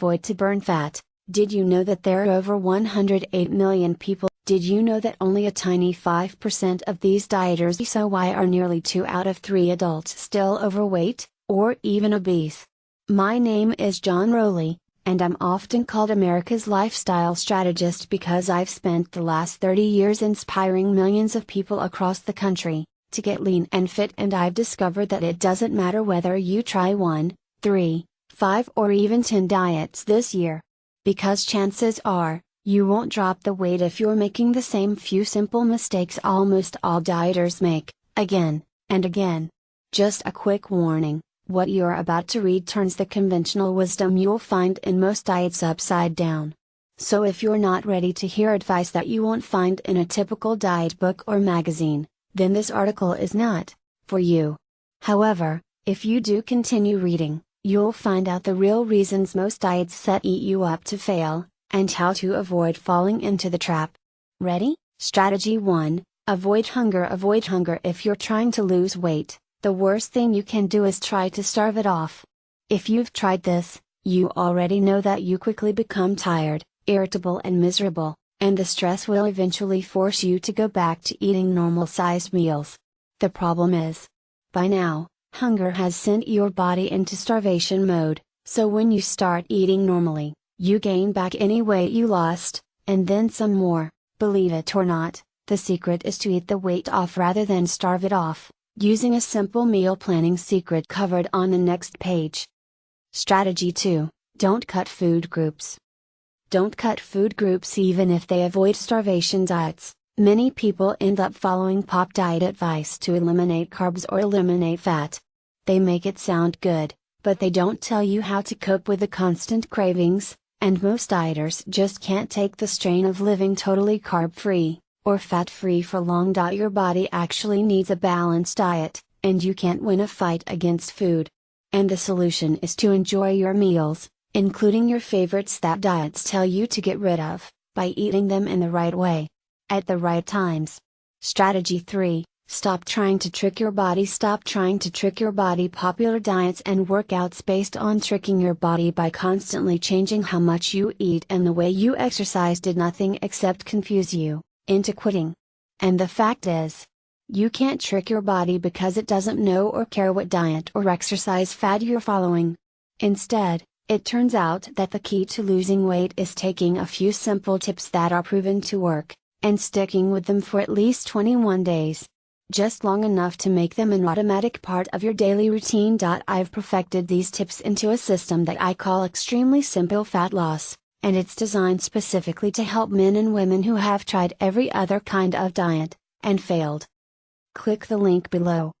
Void to burn fat. Did you know that there are over 108 million people? Did you know that only a tiny 5% of these dieters so why are nearly 2 out of 3 adults still overweight, or even obese? My name is John Rowley, and I'm often called America's lifestyle strategist because I've spent the last 30 years inspiring millions of people across the country to get lean and fit and I've discovered that it doesn't matter whether you try one, three, five or even 10 diets this year. Because chances are, you won't drop the weight if you're making the same few simple mistakes almost all dieters make, again, and again. Just a quick warning what you're about to read turns the conventional wisdom you'll find in most diets upside down. So if you're not ready to hear advice that you won't find in a typical diet book or magazine, then this article is not for you. However, if you do continue reading, You'll find out the real reasons most diets set eat you up to fail, and how to avoid falling into the trap. Ready? Strategy 1 Avoid hunger. Avoid hunger if you're trying to lose weight. The worst thing you can do is try to starve it off. If you've tried this, you already know that you quickly become tired, irritable, and miserable, and the stress will eventually force you to go back to eating normal sized meals. The problem is, by now, Hunger has sent your body into starvation mode, so when you start eating normally, you gain back any weight you lost, and then some more. Believe it or not, the secret is to eat the weight off rather than starve it off, using a simple meal planning secret covered on the next page. Strategy 2 Don't cut food groups. Don't cut food groups even if they avoid starvation diets. Many people end up following pop diet advice to eliminate carbs or eliminate fat. They make it sound good, but they don't tell you how to cope with the constant cravings, and most dieters just can't take the strain of living totally carb free, or fat free for long. Your body actually needs a balanced diet, and you can't win a fight against food. And the solution is to enjoy your meals, including your favorites that diets tell you to get rid of, by eating them in the right way at the right times. Strategy 3 Stop trying to trick your body. Stop trying to trick your body. Popular diets and workouts based on tricking your body by constantly changing how much you eat and the way you exercise did nothing except confuse you into quitting. And the fact is, you can't trick your body because it doesn't know or care what diet or exercise fad you're following. Instead, it turns out that the key to losing weight is taking a few simple tips that are proven to work and sticking with them for at least 21 days. Just long enough to make them an automatic part of your daily routine. I've perfected these tips into a system that I call Extremely Simple Fat Loss, and it's designed specifically to help men and women who have tried every other kind of diet, and failed. Click the link below.